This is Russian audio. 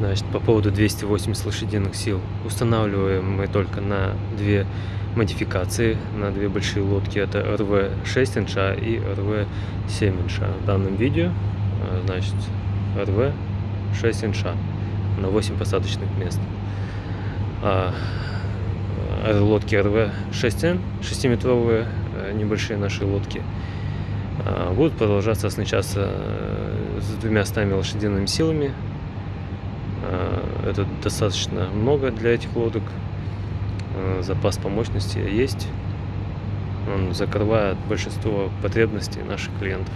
Значит, по поводу 280 лошадиных сил. Устанавливаем мы только на две модификации, на две большие лодки. Это РВ 6 инша и РВ 7 инша. В данном видео, э, значит, РВ 6 инша на 8 посадочных мест. А э, лодки РВ 6Н, 6-метровые э, небольшие наши лодки, будут продолжаться оснащаться с двумя стами лошадиными силами это достаточно много для этих лодок. Э, запас по мощности есть. Он закрывает большинство потребностей наших клиентов.